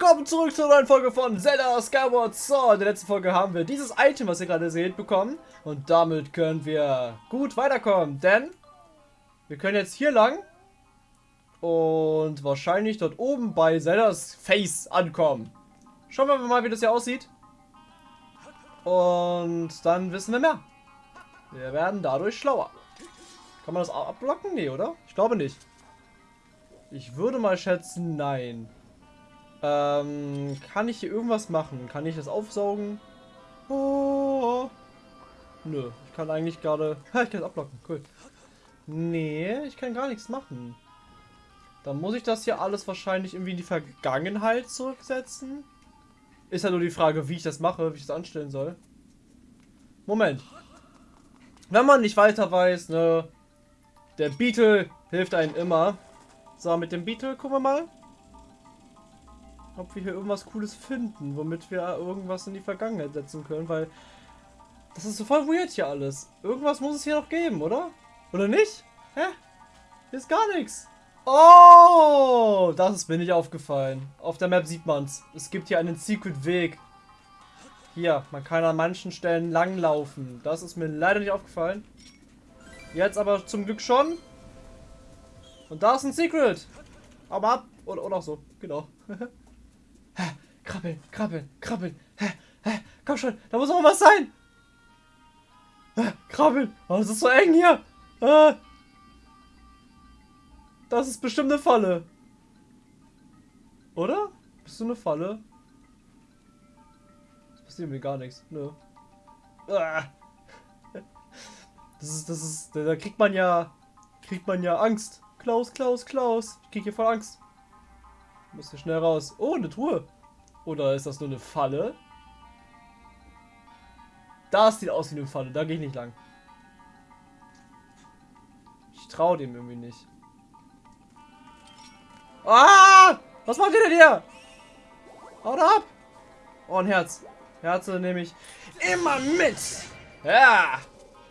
willkommen zurück zur neuen Folge von Zelda Skyward Sword. In der letzten Folge haben wir dieses Item, was ihr gerade seht, bekommen. Und damit können wir gut weiterkommen, denn wir können jetzt hier lang und wahrscheinlich dort oben bei Zeldas Face ankommen. Schauen wir mal, wie das hier aussieht. Und dann wissen wir mehr. Wir werden dadurch schlauer. Kann man das abblocken? Nee, oder? Ich glaube nicht. Ich würde mal schätzen, nein. Ähm, kann ich hier irgendwas machen? Kann ich das aufsaugen? Oh. Nö, ich kann eigentlich gerade... ich kann es abblocken, cool. Nee, ich kann gar nichts machen. Dann muss ich das hier alles wahrscheinlich irgendwie in die Vergangenheit zurücksetzen. Ist ja nur die Frage, wie ich das mache, wie ich das anstellen soll. Moment. Wenn man nicht weiter weiß, ne... Der Beetle hilft einem immer. So, mit dem Beetle gucken wir mal ob wir hier irgendwas Cooles finden, womit wir irgendwas in die Vergangenheit setzen können, weil das ist so voll weird hier alles. Irgendwas muss es hier noch geben, oder? Oder nicht? Hä? Hier ist gar nichts. Oh, das ist mir nicht aufgefallen. Auf der Map sieht man es. Es gibt hier einen Secret-Weg. Hier, man kann an manchen Stellen langlaufen. Das ist mir leider nicht aufgefallen. Jetzt aber zum Glück schon. Und da ist ein Secret. Aber ab. Oder, oder auch so. Genau. Krabbeln, krabbeln, krabbeln. Hä, hä, komm schon, da muss auch was sein. Hä, krabbeln. Oh, es ist so eng hier. Äh. Das ist bestimmt eine Falle. Oder? Bist du eine Falle? Das passiert mir gar nichts. Nö. Ah. Das ist, das ist, da kriegt man ja, kriegt man ja Angst. Klaus, Klaus, Klaus. Ich krieg hier voll Angst. Hier schnell raus. Oh, eine Truhe. Oder ist das nur eine Falle? Das sieht aus wie eine Falle. Da gehe ich nicht lang. Ich traue dem irgendwie nicht. Ah! Was macht ihr denn hier? Haut ab! Oh, ein Herz. Herze nehme ich immer mit. Ja!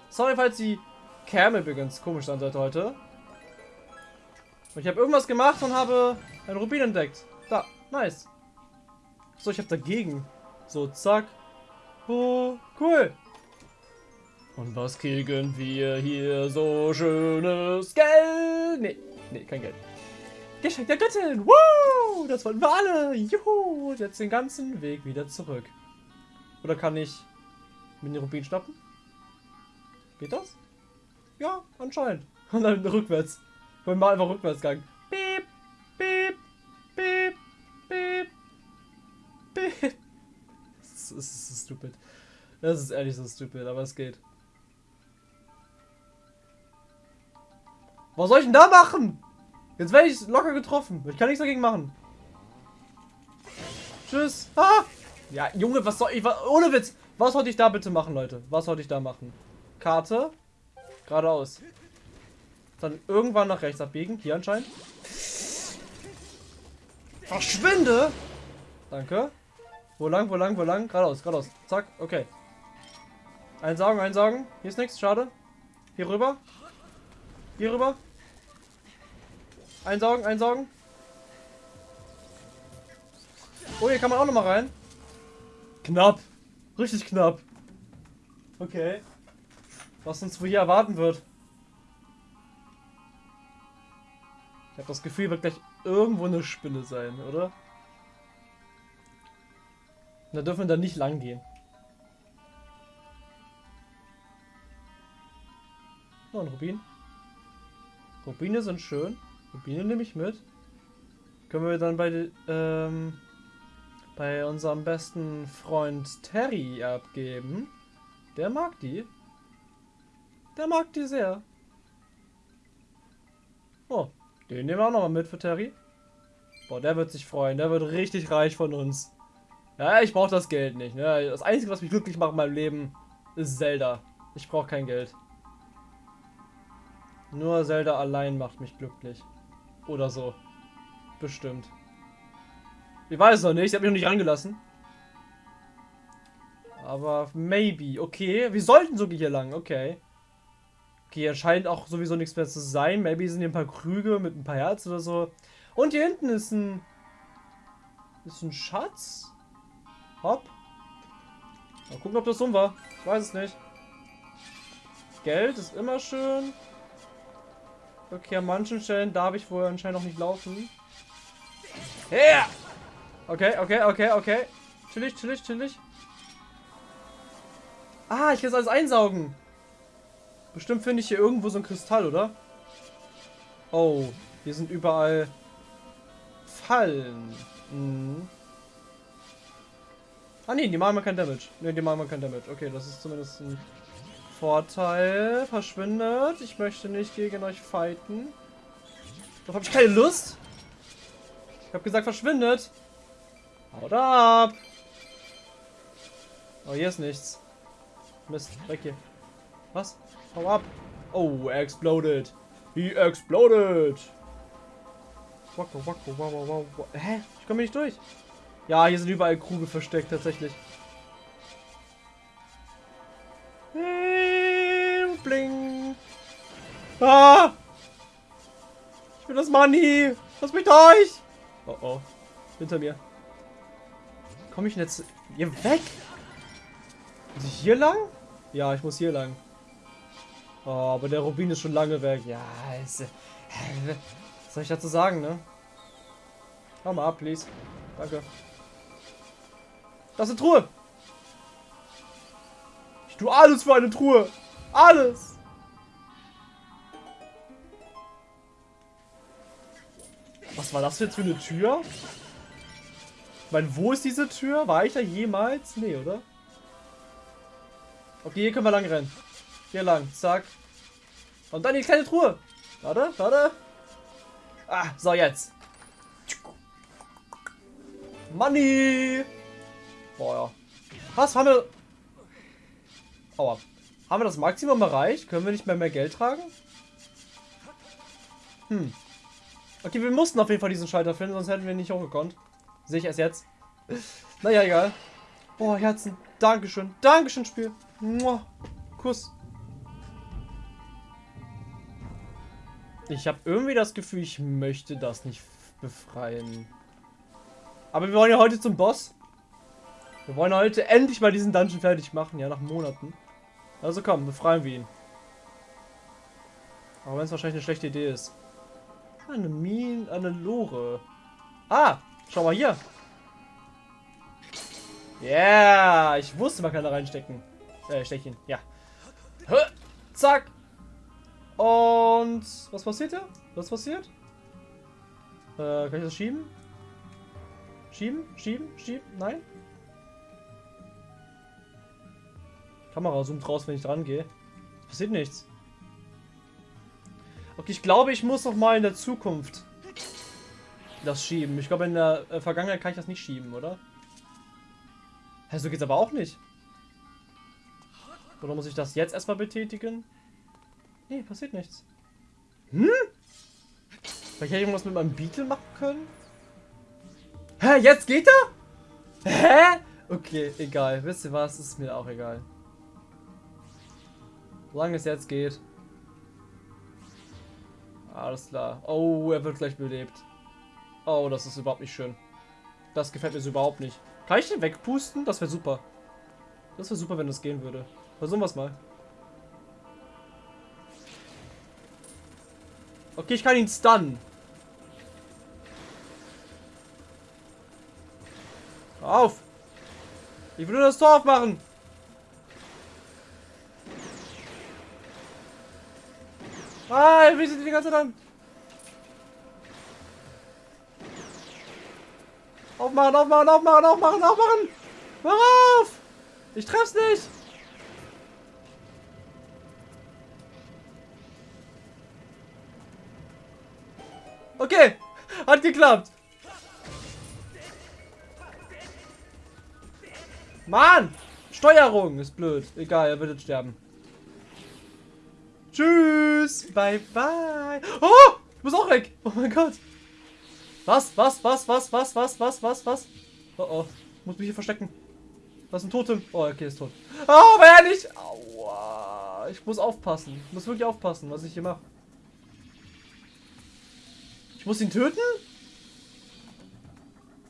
Sorry, falls die Cam übrigens komisch sein sollte heute. Ich habe irgendwas gemacht und habe ein Rubin entdeckt. Da, nice. So, ich habe dagegen. So, zack. Oh, cool. Und was kriegen wir hier so schönes Geld? Nee, nee, kein Geld. Geschenk der Göttin. Woo! Das wollten wir alle. Juhu. Und jetzt den ganzen Weg wieder zurück. Oder kann ich mit den Rubin schnappen? Geht das? Ja, anscheinend. Und dann rückwärts. Wollen wir einfach rückwärts gehen. Stupid. Das ist ehrlich so stupid, aber es geht. Was soll ich denn da machen? Jetzt werde ich locker getroffen. Ich kann nichts dagegen machen. Tschüss. Ah! Ja, Junge, was soll ich... Was, ohne Witz. Was sollte ich da bitte machen, Leute? Was sollte ich da machen? Karte. Geradeaus. Dann irgendwann nach rechts abbiegen. Hier anscheinend. Verschwinde! Danke. Wo lang, wo lang, wo lang? Geradeaus, geradeaus. Zack, okay. Einsaugen, einsaugen. Hier ist nichts, schade. Hier rüber. Hier rüber. Einsaugen, einsaugen. Oh, hier kann man auch noch mal rein. Knapp. Richtig knapp. Okay. Was uns wohl hier erwarten wird. Ich habe das Gefühl, wird gleich irgendwo eine Spinne sein, oder? Da dürfen wir dann nicht lang gehen. Oh, ein Rubin. Rubine sind schön. Rubine nehme ich mit. Können wir dann bei, ähm, bei unserem besten Freund Terry abgeben. Der mag die. Der mag die sehr. Oh, den nehmen wir auch nochmal mit für Terry. Boah, der wird sich freuen. Der wird richtig reich von uns. Ja, ich brauche das Geld nicht. Ne? Das Einzige, was mich glücklich macht in meinem Leben, ist Zelda. Ich brauche kein Geld. Nur Zelda allein macht mich glücklich. Oder so. Bestimmt. Ich weiß es noch nicht. Ich habe mich noch nicht rangelassen. Aber maybe. Okay, wir sollten sogar hier lang. Okay. Okay, hier scheint auch sowieso nichts mehr zu sein. Maybe sind hier ein paar Krüge mit ein paar Herzen oder so. Und hier hinten ist ein Ist ein Schatz? Hopp. Mal gucken, ob das dumm war. Ich weiß es nicht. Geld ist immer schön. Okay, an manchen Stellen darf ich wohl anscheinend noch nicht laufen. Yeah! Okay, okay, okay, okay. Chillig, chillig, chillig. Ah, ich kann es alles einsaugen. Bestimmt finde ich hier irgendwo so ein Kristall, oder? Oh, hier sind überall Fallen. Mhm. Ah ne, die machen mir kein Damage. Ne, die machen mir kein Damage. Okay, das ist zumindest ein Vorteil. Verschwindet. Ich möchte nicht gegen euch fighten. Doch habe ich keine Lust. Ich habe gesagt, verschwindet. Haut ab. Oh, hier ist nichts. Mist, weg hier. Was? Hau ab. Oh, er exploded. He exploded. Wacko, wacko, wow, wow, wow. Hä? Ich komme nicht durch. Ja, hier sind überall Kruge versteckt, tatsächlich. Bling. Ah! Ich will das Money. Lass mich durch. Oh oh. Hinter mir. Komme ich denn jetzt hier weg? Muss ich hier lang? Ja, ich muss hier lang. Oh, aber der Rubin ist schon lange weg. Ja, ist, äh, was soll ich dazu sagen, ne? Hau mal ab, please. Danke. Das ist eine Truhe. Ich tue alles für eine Truhe. Alles. Was war das jetzt für eine Tür? Ich meine, wo ist diese Tür? War ich da jemals? Nee, oder? Okay, hier können wir lang rennen. Hier lang. Zack. Und dann die kleine Truhe. Warte, warte. Ah, so jetzt. Money. Boah. Was, haben wir... Aua. Haben wir das Maximum erreicht? Können wir nicht mehr mehr Geld tragen? Hm. Okay, wir mussten auf jeden Fall diesen Schalter finden, sonst hätten wir nicht hochgekonnt. Sehe ich erst jetzt. Naja, egal. Boah, Herzen. Dankeschön. Dankeschön, Spiel. Mua. Kuss. Ich habe irgendwie das Gefühl, ich möchte das nicht befreien. Aber wir wollen ja heute zum Boss. Wir wollen heute endlich mal diesen Dungeon fertig machen, ja, nach Monaten. Also komm, befreien wir ihn. Auch wenn es wahrscheinlich eine schlechte Idee ist. Eine Mine, eine Lore. Ah, schau mal hier. Yeah, ich wusste, man kann da reinstecken. Äh, stechen, ja. Zack. Und was passiert hier? Was passiert? Äh, kann ich das schieben? Schieben? Schieben? Schieben? Nein? Kamera zoomt raus, wenn ich dran gehe. Passiert nichts. Okay, ich glaube, ich muss noch mal in der Zukunft das schieben. Ich glaube, in der äh, Vergangenheit kann ich das nicht schieben, oder? Hä, so geht's aber auch nicht. Oder muss ich das jetzt erstmal betätigen? Nee, passiert nichts. Hm? Vielleicht hätte ich irgendwas mit meinem Beetle machen können? Hä, jetzt geht er? Hä? Okay, egal. Wisst ihr was? Ist mir auch egal. Solange es jetzt geht. Alles klar. Oh, er wird gleich belebt. Oh, das ist überhaupt nicht schön. Das gefällt mir so überhaupt nicht. Kann ich den wegpusten? Das wäre super. Das wäre super, wenn das gehen würde. Versuchen wir es mal. Okay, ich kann ihn stunnen. Auf! Ich will nur das Tor aufmachen! Ah, wie sind die ganze Zeit an? Aufmachen, aufmachen, aufmachen, aufmachen, aufmachen! Mach auf! Ich treff's nicht! Okay, hat geklappt. Mann! Steuerung ist blöd. Egal, er wird jetzt sterben. Tschüss. Bye, bye. Oh! Ich muss auch weg. Oh mein Gott. Was? Was? Was? Was? Was? Was? Was? Was? Was? Oh oh. Ich muss mich hier verstecken. Das ist ein Totem. Oh, okay, ist tot. Oh, aber er nicht. Aua. Ich muss aufpassen. Ich muss wirklich aufpassen, was ich hier mache. Ich muss ihn töten?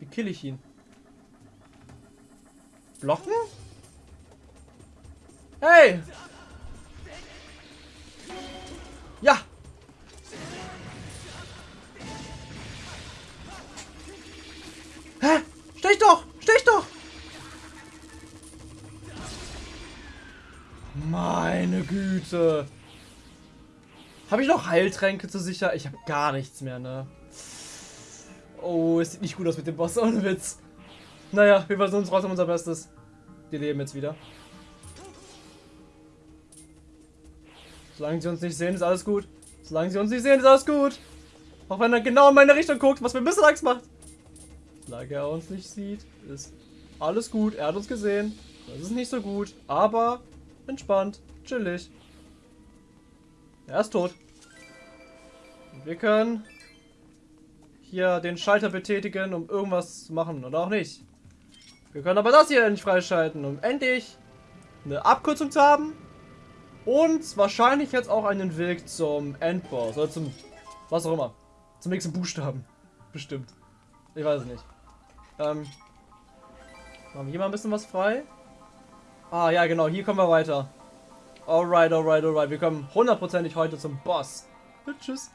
Wie kill ich ihn? Blocken? Hey! Güte. Habe ich noch Heiltränke zu sicher? Ich habe gar nichts mehr, ne? Oh, es sieht nicht gut aus mit dem Boss, ohne Witz. Naja, wir versuchen es trotzdem unser Bestes. Die leben jetzt wieder. Solange sie uns nicht sehen, ist alles gut. Solange sie uns nicht sehen, ist alles gut. Auch wenn er genau in meine Richtung guckt, was mir ein bisschen Angst macht. Solange er uns nicht sieht, ist alles gut. Er hat uns gesehen. Das ist nicht so gut, aber entspannt, chillig. Er ist tot. Wir können hier den Schalter betätigen, um irgendwas zu machen oder auch nicht. Wir können aber das hier endlich freischalten, um endlich eine Abkürzung zu haben und wahrscheinlich jetzt auch einen Weg zum Endboss oder zum was auch immer. Zum nächsten Buchstaben. Bestimmt. Ich weiß es nicht. Ähm, machen wir hier mal ein bisschen was frei. Ah ja genau, hier kommen wir weiter. Alright, alright, alright. Wir kommen hundertprozentig heute zum Boss. Tschüss.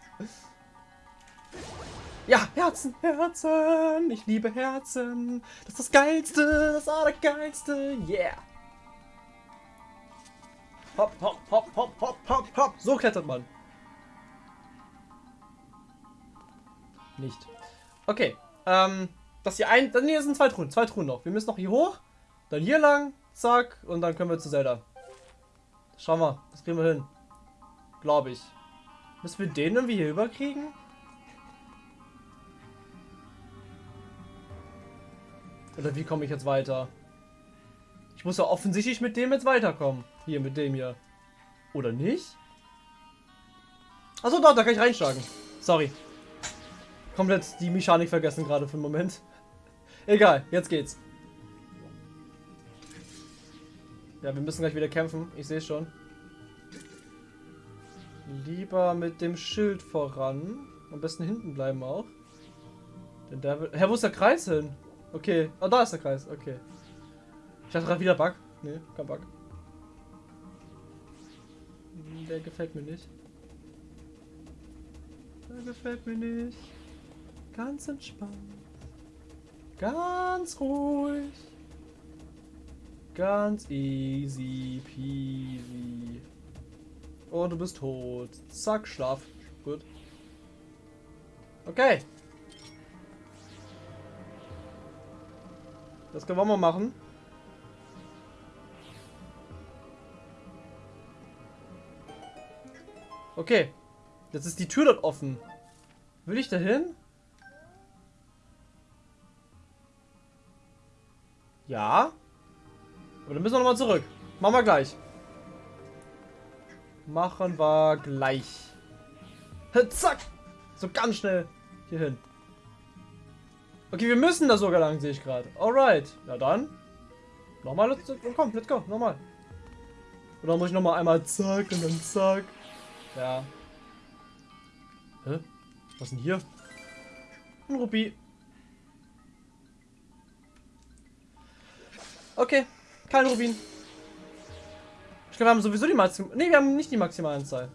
Ja, Herzen, Herzen. Ich liebe Herzen. Das ist das Geilste, das Allergeilste. Yeah. Hopp, hopp, hopp, hopp, hopp, hopp, hopp. So klettert man. Nicht. Okay. Ähm, das hier ein. Dann hier sind zwei Truhen. Zwei Truhen noch. Wir müssen noch hier hoch. Dann hier lang. Zack. Und dann können wir zu Zelda. Schauen wir. Das kriegen wir hin. Glaube ich. Müssen wir den irgendwie hier überkriegen? Oder wie komme ich jetzt weiter? Ich muss ja offensichtlich mit dem jetzt weiterkommen. Hier, mit dem hier. Oder nicht? Achso, doch, da kann ich reinschlagen. Sorry. Komplett die Mechanik vergessen gerade für einen Moment. Egal, jetzt geht's. Ja, wir müssen gleich wieder kämpfen. Ich sehe schon. Lieber mit dem Schild voran. Am besten hinten bleiben auch. Denn der wird... Hä, wo ist der Kreis hin? Okay. Oh, da ist der Kreis. Okay. Ich hatte gerade wieder Bug. Nee, kein Bug. Der gefällt mir nicht. Der gefällt mir nicht. Ganz entspannt. Ganz ruhig. Ganz easy peasy. Und du bist tot. Zack, schlaf. Gut. Okay. Das können wir mal machen. Okay. Jetzt ist die Tür dort offen. Will ich da hin? Ja. Aber dann müssen wir nochmal zurück. Machen wir gleich. Machen wir gleich. Zack. So ganz schnell hier hin. Okay, wir müssen da sogar lang, sehe ich gerade. Alright. Ja dann. Nochmal, let's, komm, let's go, nochmal. Oder muss ich nochmal einmal zack und dann zack. Ja. Hä? Was denn hier? Ein Rupie. Okay, kein Rubin. Ich glaube, wir haben sowieso die Maximum... Ne, wir haben nicht die Maximalanzahl.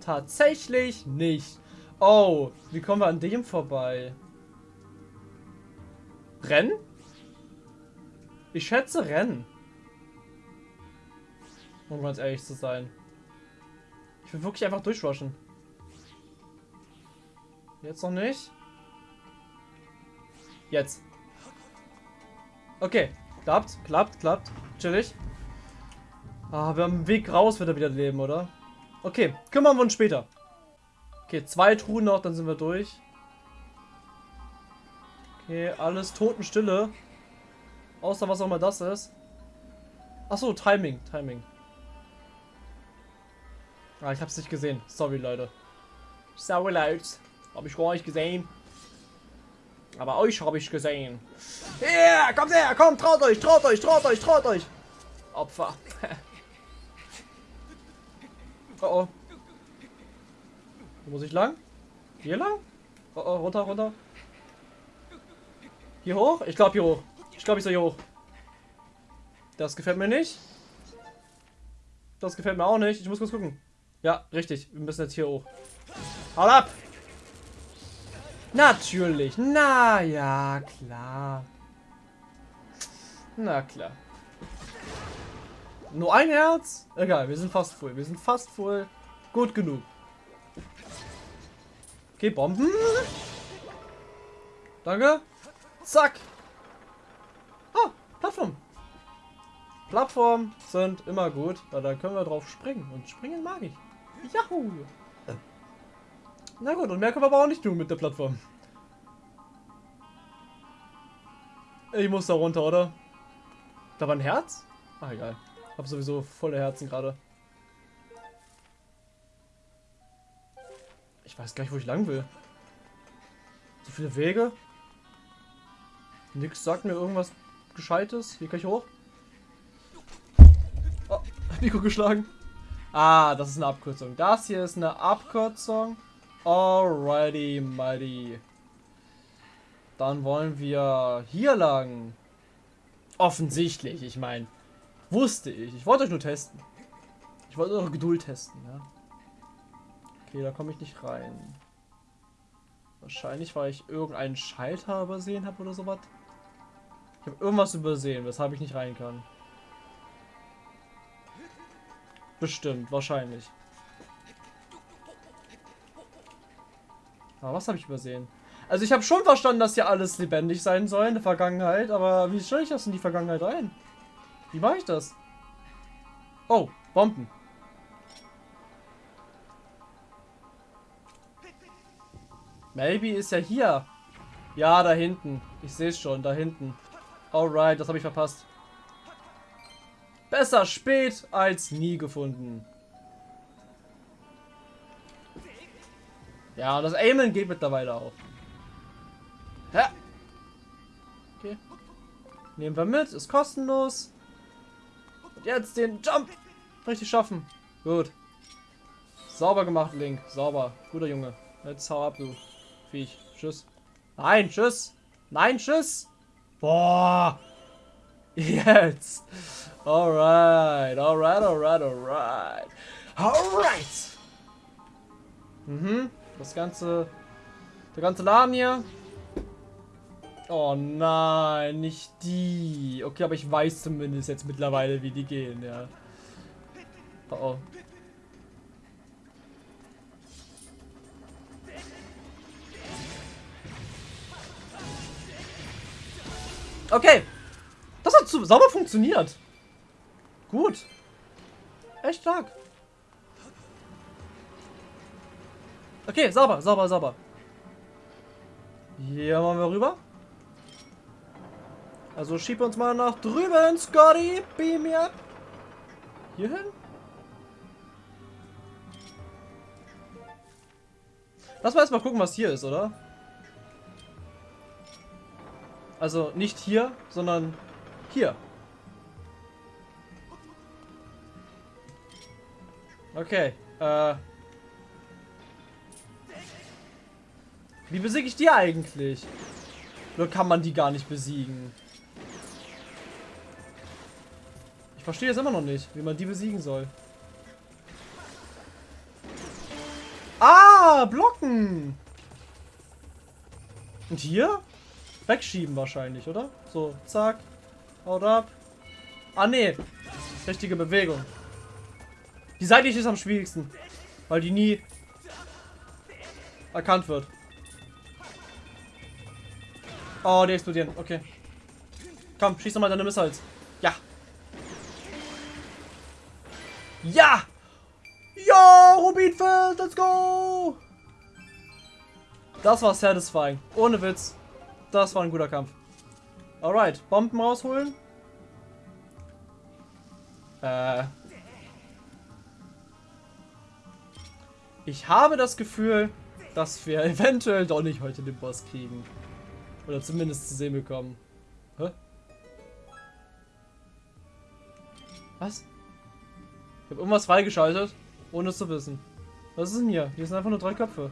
Tatsächlich nicht. Oh, wie kommen wir an dem vorbei? Rennen? Ich schätze Rennen. Um ganz ehrlich zu sein. Ich will wirklich einfach durchrushen. Jetzt noch nicht. Jetzt. Okay. Klappt, klappt, klappt. Chillig. Ah, wir haben einen Weg raus, wird er wieder leben, oder? Okay, kümmern wir uns später. Okay, zwei Truhen noch, dann sind wir durch. Okay, alles Totenstille. Außer was auch immer das ist. Achso, Timing, Timing. Ah, ich hab's nicht gesehen. Sorry, Leute. Sorry, Leute. Hab ich gar nicht gesehen. Aber euch habe ich gesehen. Ja, kommt her, kommt, traut euch, traut euch, traut euch, traut euch. Opfer. oh oh. Wo muss ich lang? Hier lang? Oh oh, runter, runter. Hier hoch? Ich glaube hier hoch. Ich glaube, ich soll hier hoch. Das gefällt mir nicht. Das gefällt mir auch nicht. Ich muss kurz gucken. Ja, richtig. Wir müssen jetzt hier hoch. Haut ab! Natürlich. Na ja, klar. Na klar. Nur ein Herz? Egal, wir sind fast voll. Wir sind fast voll. Gut genug. Okay, Bomben. Danke. Zack. Ah, Plattform. Plattformen sind immer gut, weil da können wir drauf springen. Und springen mag ich. Yahoo! Na gut, und mehr können wir aber auch nicht tun mit der Plattform. Ich muss da runter, oder? Da war ein Herz? Ach, egal. Hab sowieso volle Herzen gerade. Ich weiß gar nicht, wo ich lang will. So viele Wege. Nix sagt mir irgendwas Gescheites. Hier kann ich hoch. Oh, Nico geschlagen. Ah, das ist eine Abkürzung. Das hier ist eine Abkürzung. Alrighty, mighty. Dann wollen wir hier lang. Offensichtlich, ich meine. Wusste ich. Ich wollte euch nur testen. Ich wollte eure Geduld testen, ja. Okay, da komme ich nicht rein. Wahrscheinlich, weil ich irgendeinen Schalter übersehen habe oder sowas. Ich habe irgendwas übersehen, weshalb ich nicht rein kann. Bestimmt, wahrscheinlich. Aber was habe ich übersehen? Also ich habe schon verstanden, dass hier alles lebendig sein soll in der Vergangenheit, aber wie stelle ich das in die Vergangenheit ein? Wie mache ich das? Oh, Bomben. Maybe ist ja hier. Ja, da hinten. Ich sehe es schon, da hinten. Alright, das habe ich verpasst. Besser spät als nie gefunden. Ja, das Aimen geht mittlerweile auch. Ja. Okay. Nehmen wir mit, ist kostenlos. Und jetzt den Jump. Richtig schaffen. Gut. Sauber gemacht, Link. Sauber. Guter Junge. Jetzt hau ab, du Viech. Tschüss. Nein, tschüss. Nein, tschüss. Boah. Jetzt. Alright, alright, alright, alright. Alright. Mhm. Das ganze. Der ganze Laden hier. Oh nein, nicht die. Okay, aber ich weiß zumindest jetzt mittlerweile, wie die gehen, ja. Oh oh. Okay. Das hat sauber funktioniert. Gut. Echt stark. Okay, sauber, sauber, sauber. Hier machen wir rüber. Also schieb uns mal nach drüben, Scotty. Beam up. Hier hin? Lass mal erstmal gucken, was hier ist, oder? Also nicht hier, sondern hier. Okay. Äh. Wie besiege ich die eigentlich? Oder kann man die gar nicht besiegen? Ich verstehe jetzt immer noch nicht, wie man die besiegen soll. Ah, blocken! Und hier? Wegschieben wahrscheinlich, oder? So, zack. Haut ab. Ah, nee. Richtige Bewegung. Die seitliche ist am schwierigsten. Weil die nie erkannt wird. Oh, die explodieren. Okay. Komm, schieß doch mal deine Missiles. Ja. Ja! Ja, Rubinfeld, let's go! Das war satisfying. Ohne Witz. Das war ein guter Kampf. Alright, Bomben rausholen. Äh. Ich habe das Gefühl, dass wir eventuell doch nicht heute den Boss kriegen. Oder zumindest zu sehen bekommen. Hä? Was? Ich habe irgendwas freigeschaltet, ohne es zu wissen. Was ist denn hier? Hier sind einfach nur drei Köpfe.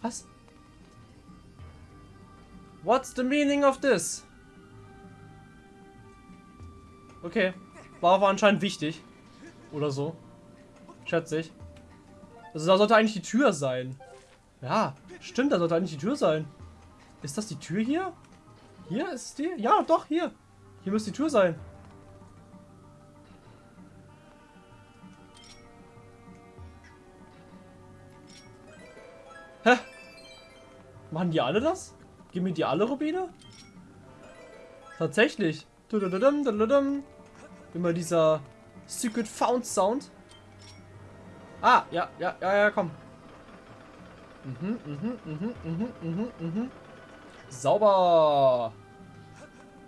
Was? What's the meaning of this? Okay. War aber anscheinend wichtig. Oder so. Schätze ich. Also da sollte eigentlich die Tür sein. Ja, stimmt, da sollte eigentlich die Tür sein. Ist das die Tür hier? Hier ist die? Ja, doch, hier. Hier müsste die Tür sein. Hä? Machen die alle das? Geben mir die alle Rubine? Tatsächlich. Immer dieser Secret Found Sound. Ah, ja, ja, ja, ja, komm. Mhm, mhm, mhm, mhm, mhm, mhm. Sauber.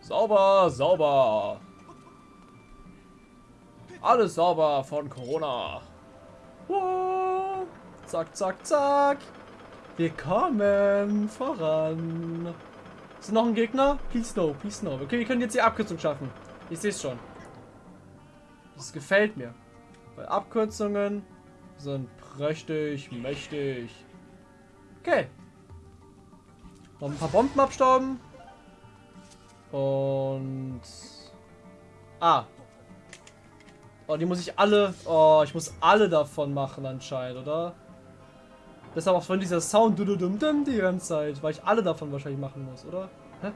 Sauber, sauber. Alles sauber von Corona. Wow. Zack, zack, zack. Wir kommen voran. Ist noch ein Gegner? Please no, please no. Okay, wir können jetzt die Abkürzung schaffen. Ich sehe es schon. Das gefällt mir. Weil Abkürzungen sind prächtig, mächtig. Okay. Noch ein paar Bomben abstauben. Und... Ah. Oh, die muss ich alle... Oh, ich muss alle davon machen anscheinend, oder? Deshalb auch von dieser Sound die ganze Zeit, weil ich alle davon wahrscheinlich machen muss, oder? Hä?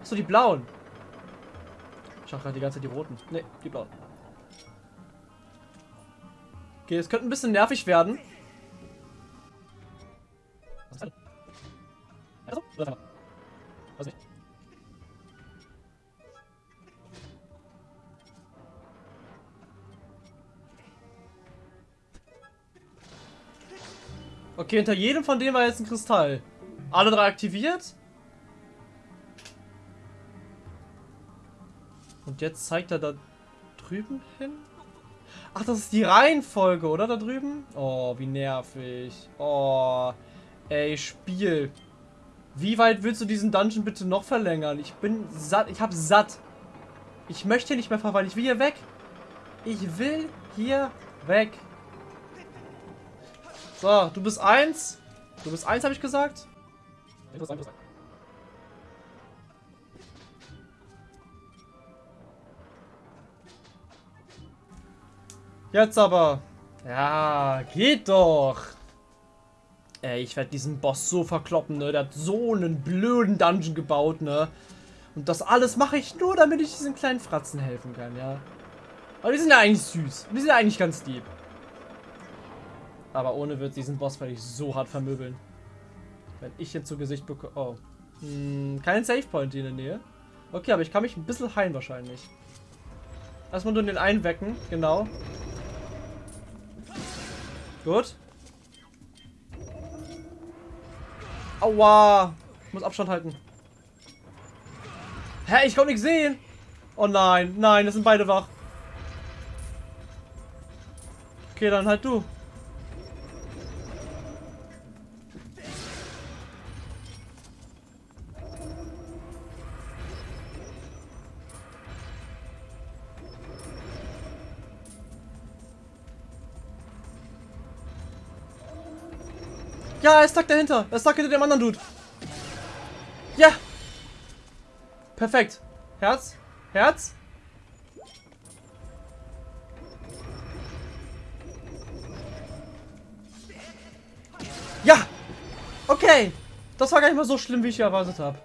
Achso, die blauen. Ich habe gerade die ganze Zeit die roten. Ne, die blauen. Okay, es könnte ein bisschen nervig werden. Was nicht? Okay, hinter jedem von denen war jetzt ein Kristall. Alle drei aktiviert. Und jetzt zeigt er da drüben hin. Ach, das ist die Reihenfolge, oder? Da drüben? Oh, wie nervig. Oh, ey, Spiel. Wie weit willst du diesen Dungeon bitte noch verlängern? Ich bin satt. Ich hab satt. Ich möchte nicht mehr verweilen. Ich will hier weg. Ich will hier weg. So, du bist eins. Du bist eins, habe ich gesagt. Jetzt aber. Ja, geht doch. Ey, ich werde diesen Boss so verkloppen, ne? Der hat so einen blöden Dungeon gebaut, ne? Und das alles mache ich nur, damit ich diesen kleinen Fratzen helfen kann, ja? Aber die sind ja eigentlich süß. Die sind ja eigentlich ganz lieb. Aber ohne wird diesen Boss werde ich so hart vermöbeln. Wenn ich jetzt zu Gesicht bekomme... Oh. Hm, kein Savepoint in der Nähe. Okay, aber ich kann mich ein bisschen heilen wahrscheinlich. Erstmal nur den einen wecken. Genau. Gut. Aua. Ich muss Abstand halten. Hä? Ich konnte nicht sehen. Oh nein. Nein, das sind beide wach. Okay, dann halt du. Ja, er stuck dahinter. Er ist stuck hinter dem anderen Dude. Ja. Perfekt. Herz. Herz. Ja. Okay. Das war gar nicht mal so schlimm, wie ich erwartet habe.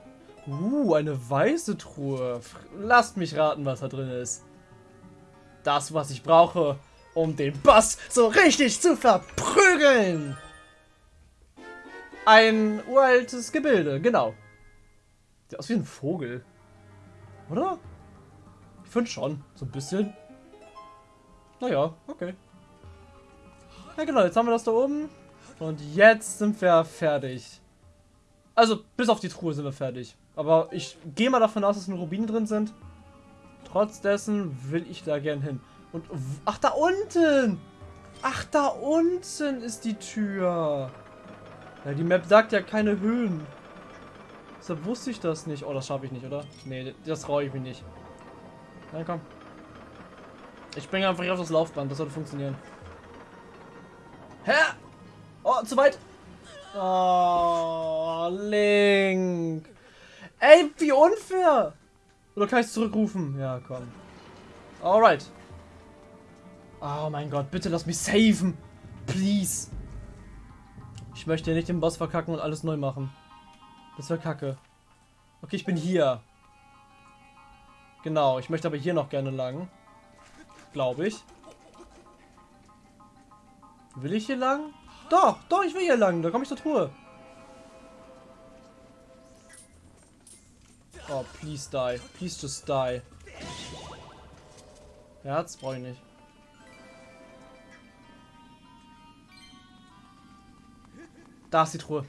Uh, eine weiße Truhe. Lasst mich raten, was da drin ist. Das, was ich brauche, um den Boss so richtig zu verprügeln. Ein uraltes Gebilde, genau. Sieht aus wie ein Vogel. Oder? Ich finde schon, so ein bisschen. Naja, okay. Ja genau, jetzt haben wir das da oben. Und jetzt sind wir fertig. Also, bis auf die Truhe sind wir fertig. Aber ich gehe mal davon aus, dass nur Rubine drin sind. Trotz dessen will ich da gern hin. Und, ach, da unten! Ach, da unten ist die Tür. Ja, die Map sagt ja keine Höhen. Deshalb wusste ich das nicht. Oh, das schaffe ich nicht, oder? Nee, das traue ich mich nicht. Na komm. Ich springe einfach hier auf das Laufband. Das sollte funktionieren. Hä? Oh, zu weit. Oh, Link. Ey, wie unfair! Oder kann ich es zurückrufen? Ja, komm. Alright. Oh mein Gott, bitte lass mich saven. Please. Ich möchte nicht den Boss verkacken und alles neu machen. Das wäre kacke. Okay, ich bin hier. Genau, ich möchte aber hier noch gerne lang. Glaube ich. Will ich hier lang? Doch, doch, ich will hier lang. Da komme ich zur Truhe. Oh, please die. Please just die. Herz brauche ich nicht. Da ist die Truhe.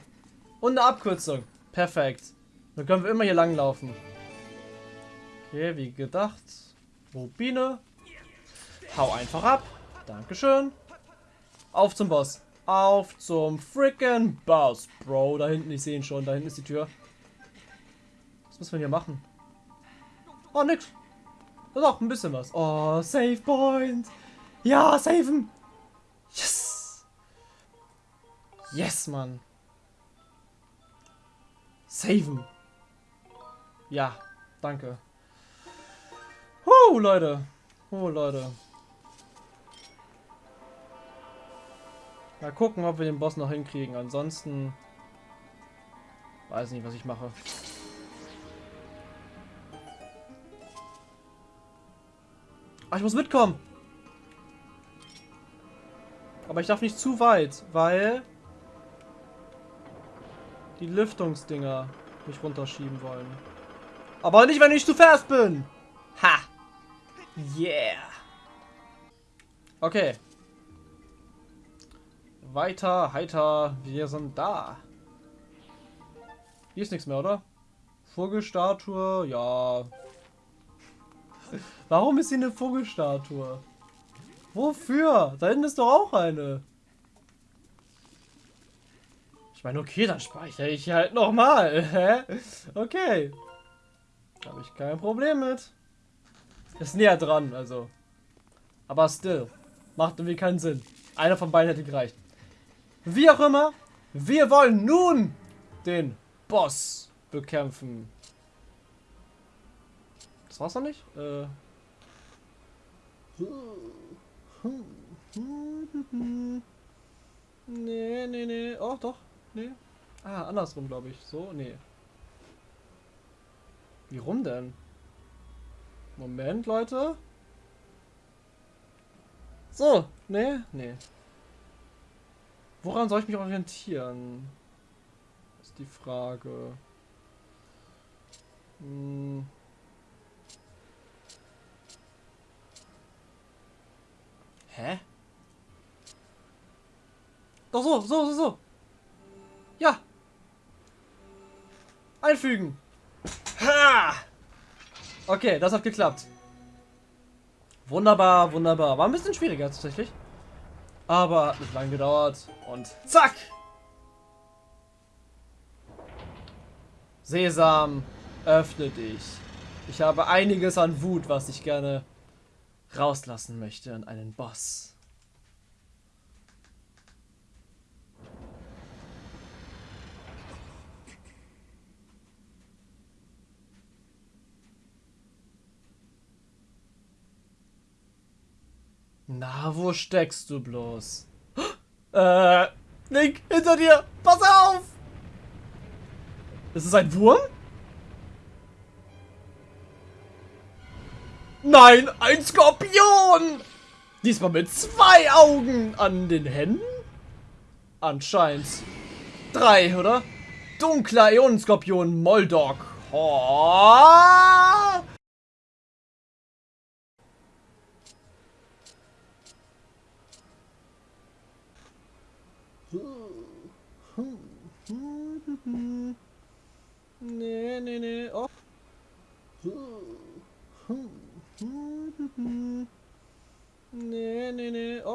Und eine Abkürzung. Perfekt. Dann können wir immer hier lang laufen. Okay, wie gedacht. Rubine. Hau einfach ab. Dankeschön. Auf zum Boss. Auf zum freaking Boss, Bro. Da hinten, ich sehe ihn schon. Da hinten ist die Tür. Was müssen wir hier machen? Oh, nix. Doch, ein bisschen was. Oh, Save Point. Ja, saven. Yes. Yes, Mann. Saven. Ja, danke. Huh, Leute. Oh, Leute. Mal gucken, ob wir den Boss noch hinkriegen. Ansonsten... Weiß nicht, was ich mache. Ah, ich muss mitkommen. Aber ich darf nicht zu weit, weil die Lüftungsdinger mich runterschieben wollen. Aber nicht, wenn ich zu fest bin. Ha. Yeah. Okay. Weiter, heiter, wir sind da. Hier ist nichts mehr, oder? Vogelstatue, ja. Warum ist hier eine Vogelstatue? Wofür? Da hinten ist doch auch eine. Meine, okay, dann speichere ich halt nochmal. okay. Habe ich kein Problem mit. Ist näher dran, also. Aber still. Macht irgendwie keinen Sinn. Einer von beiden hätte gereicht. Wie auch immer, wir wollen nun den Boss bekämpfen. Das war's noch nicht? Äh. Nee, nee, nee. Oh, doch. Nee. Ah, andersrum, glaube ich. So, nee. Wie rum denn? Moment, Leute. So, nee, nee. Woran soll ich mich orientieren? Ist die Frage. Hm. Hä? Doch so, so, so, so. Ja. Einfügen. Ha! Okay, das hat geklappt. Wunderbar, wunderbar. War ein bisschen schwieriger tatsächlich. Aber hat nicht lange gedauert. Und zack! Sesam, öffne dich. Ich habe einiges an Wut, was ich gerne rauslassen möchte an einen Boss. Na, wo steckst du bloß? Äh, Link, hinter dir! Pass auf! Ist es ein Wurm? Nein, ein Skorpion! Diesmal mit zwei Augen an den Händen? Anscheinend. Drei, oder? Dunkler Ionenskorpion Moldog. Oh. Hm. Nee, nee, nee. Och. Nee, nee, nee. Och.